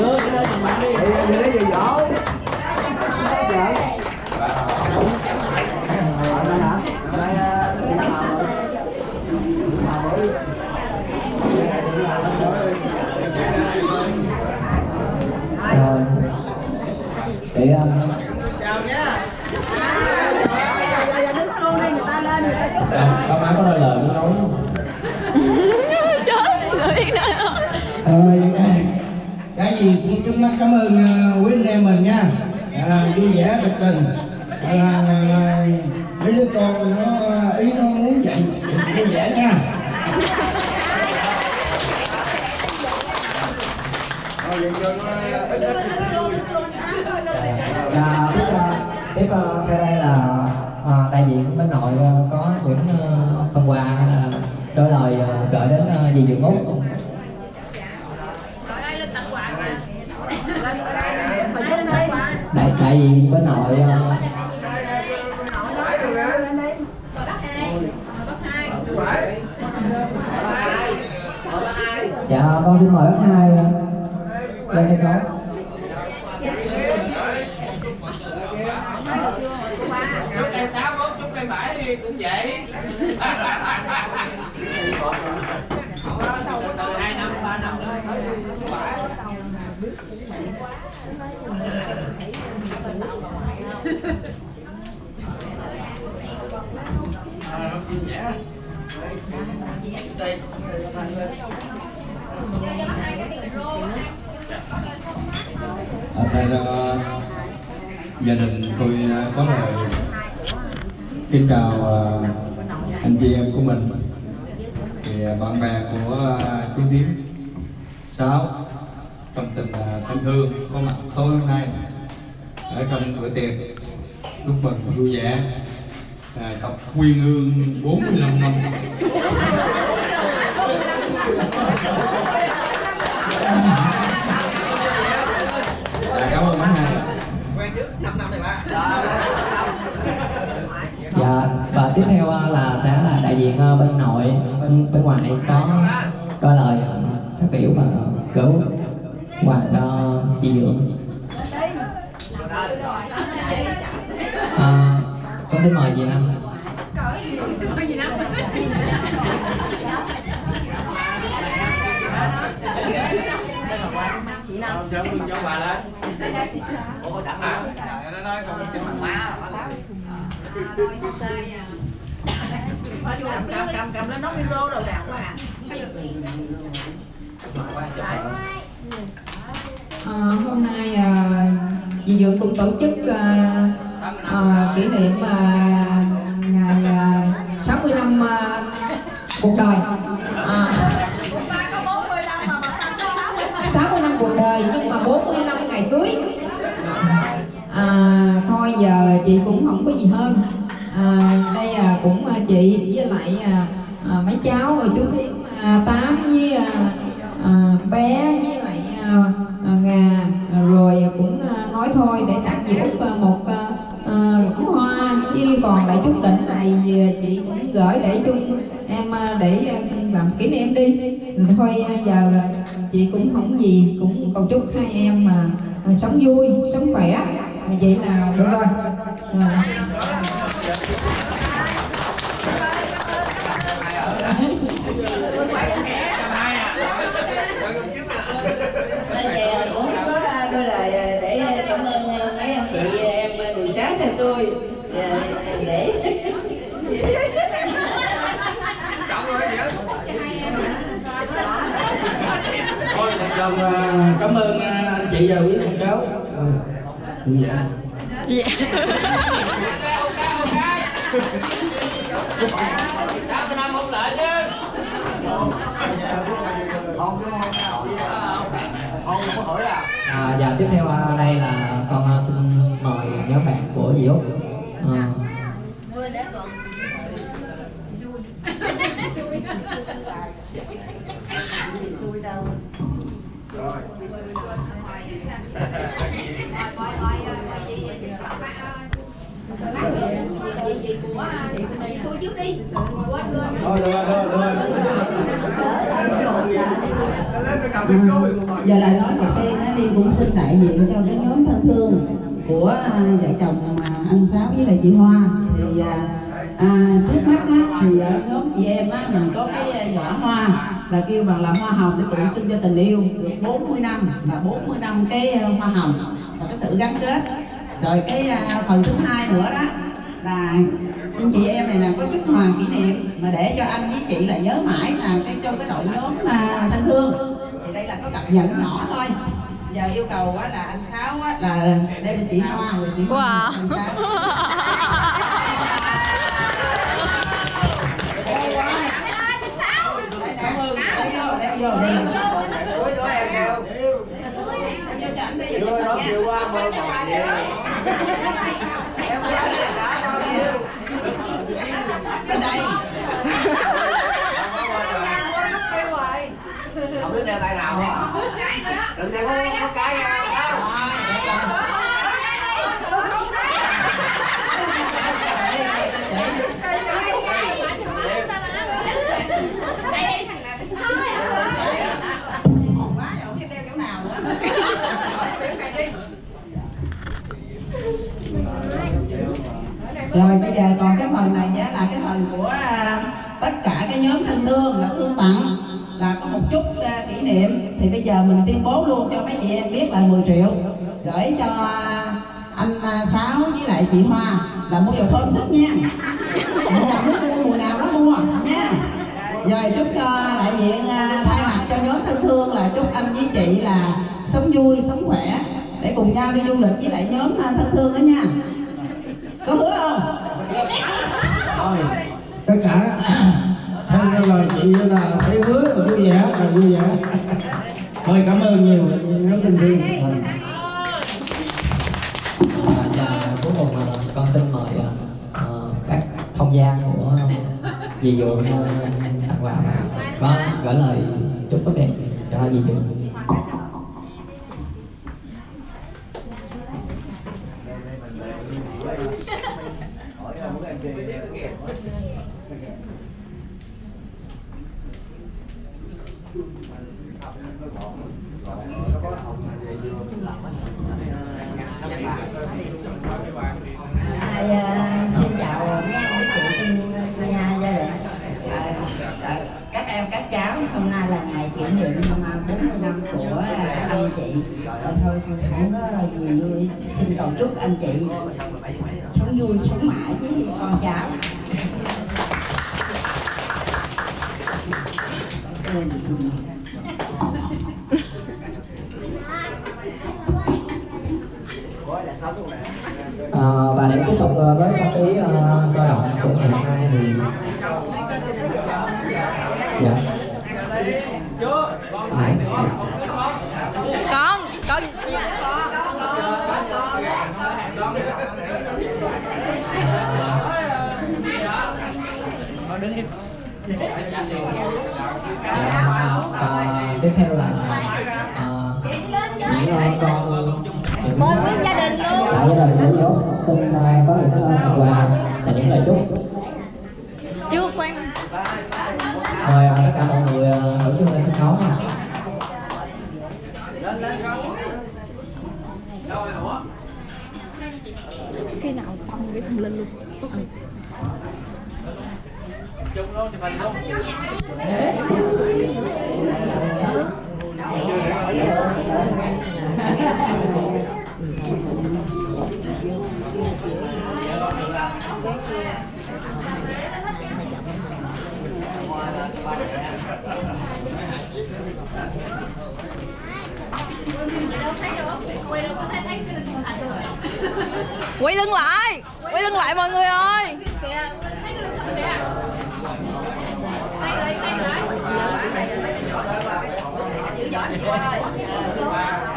chưa cái đó thằng bạn đi thì lấy gì dỗ rồi để um, đứng luôn đi người ta lên người ta chúc à, con má có đôi lời muốn nói không? Rồi, cái gì cũng trước mắt cảm ơn à, quý anh em mình nha. À, vui vẻ thật tình. À, à, mấy đứa con nó à, ý nó muốn vậy vui vẻ nha. Thôi vậy cho nó ít ít đi. Vui Và tiếp tiếp theo đây là uh, đại diện bên nội có những uh, phần quà hay là đôi lời uh, gửi đến uh, dì Dượng Út đại bên nội uh, dạ con xin mời bác hai uh, lên sân khấu. chúc em sáu mốt chúc em bảy đi cũng vậy từ hai năm ba năm nữa ở đây gia đình tôi à, có lời kính chào à, anh chị em của mình. Thì à, bạn bè của chú Tiến. Sáu trong tình à, thân thương có mặt tối hôm nay. Ở trong bữa tiệc chúc mừng vui vẻ à, cặp quyên ương 45 năm. À, cảm ơn bác hai. Dạ và tiếp theo à, là sẽ là đại diện à, bên nội bên bên ngoài có có lời phát biểu và gửi quà cho ờ, chị dưỡng À, ờ, con xin mời chị Năm. cho mừng cho bà lên Ủa có sẵn hả? Nó nói không cho mặt má cầm cầm cầm cầm lên nó micro đầu đạt quá à À, hôm nay à, dì Dượng cũng tổ chức à, à, kỷ niệm à, ngày à, 60 năm à, cuộc đời. À, 60 năm cuộc đời nhưng mà 40 năm ngày cưới. À, thôi giờ chị cũng không có gì hơn. À, đây à, cũng à, chị với lại à, à, mấy cháu rồi chú Thiếm à, Tám với à, à, bé với à, rồi cũng à, nói thôi để tặng chị à, một à, à hoa. Chứ còn lại chút định này chị cũng gửi để chung em để làm kỷ niệm đi. Ừ, thôi giờ chị cũng không gì cũng cầu chúc hai em mà sống vui sống khỏe. Vậy là được rồi. À. Bây giờ cũng có đôi lời để cảm ơn mấy anh chị em xa xôi để Trọng rồi hết Thôi, một lần à, cảm ơn à, anh chị và quý con cháu. Ừ. Dạ. Tám mươi năm không lại chứ và tiếp theo đây là con xin mời nhóm bạn của dì Út. À, xui đâu xui trước đi quên quên Thôi được rồi, được rồi, được rồi. giờ lại nói đầu tiên á, Liên cũng xin đại diện cho cái nhóm thân thương của à, vợ chồng anh Sáu với lại chị Hoa. Thì à, à, trước mắt á, thì ở nhóm chị em á, mình có cái à, giỏ hoa là kêu bằng là hoa hồng để tượng trưng cho tình yêu được 40 năm là 40 năm cái hoa hồng là cái sự gắn kết. Rồi cái à, phần thứ hai nữa đó là anh chị em này là có chút hoàng kỷ niệm mà để cho anh với chị là nhớ mãi là cái trong cái đội nhóm à, thân thương. Thì đây là có cặp nhẫn nhỏ thôi giờ yêu cầu á là anh sáu á là đem cho chị hoa rồi chị hoa Wow. quá. Chưa chụp nó hình kêu nha. qua mơ mộng vậy em là đã bao nhiêu Bên đây. không biết đeo tay nào đừng để có, có cái không đeo chỗ nào nữa. Rồi bây giờ còn cái phần này thì bây giờ mình tuyên bố luôn cho mấy chị em biết là 10 triệu. Gửi cho anh à, Sáu với lại chị Hoa là mua dầu thơm sức nha. Mùa nào muốn mua, mùa nào đó mua, nha. Rồi chúc cho đại diện à, thay mặt cho nhóm thân thương là chúc anh với chị là sống vui, sống khỏe để cùng nhau đi du lịch với lại nhóm à, thân thương đó nha. Có hứa không? Tất cả theo lời chị là thấy hứa là vui vẻ, là vui vẻ thôi cảm ơn nhiều. Nhóm tình mình Và cuối cùng ờ, con xin mời ờ, ờ, các thông gia của dì dụ ờ, tặng quà và có gửi lời chúc tốt đẹp cho dì dụ Ai, à, xin chào mấy anh chị trong nhà gia đình các em các cháu hôm nay là ngày kỷ niệm à, 40 năm của à, anh chị. Rồi thôi không có gì vui. Xin cầu chúc anh chị sống vui sống mãi với con cháu. À, và để tiếp tục ờ, với không khí ờ, sôi động của ngày hôm nay thì dạ Nãy- nãy- con con Và tiếp theo là ờ, những ờ, con những mời nguyên gia đình luôn cả gia đình của dốt xin có những phần quà. Và những lời chúc. Chưa khoan mời ờ, tất cả mọi người ờ, hưởng chung lên sân khấu nha. Lên lên con khi nào xong cái xong lên luôn. Chung luôn chụp hình luôn quay lưng lại quay lưng lại mọi người ơi giữ giỏ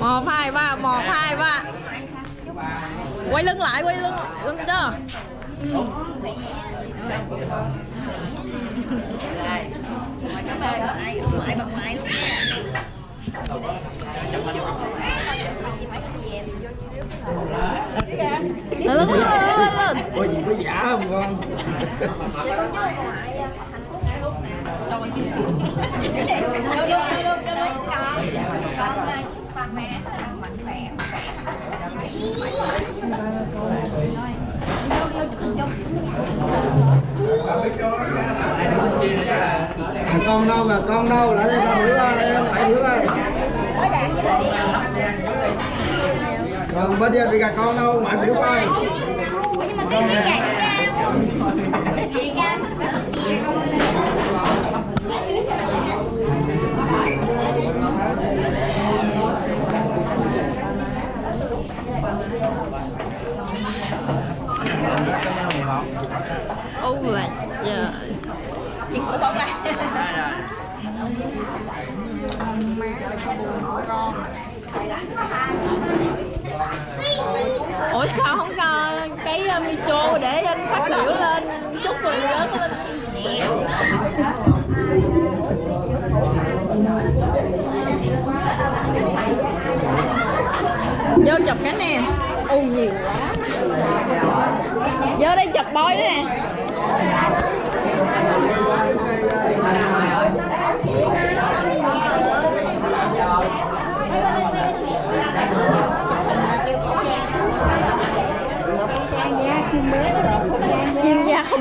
một hai ba một hai ba quay lưng lại quay lưng lưng cho lên Ủa, gì có giả không, con? con đâu mà con đâu? Lại đây con đứa ơi em lại đứa ơi còn bên kia thì gà con đâu? Mà biểu coi ô là giờ chuyện của bông này ủa sao không cái ờ, uh, micro để anh phát biểu lên chúc mừng lớn lên. Vô chụp cái nè. U nhiều quá. Vô đây chụp bói đó nè.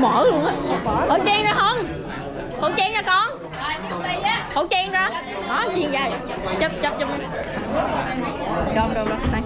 Chuyên mở luôn á. Khẩu trang ra không? Khẩu trang ra con. Khẩu trang ra. Đó, chiên gia chụp chụp chụp. Đâu đâu đâu đây.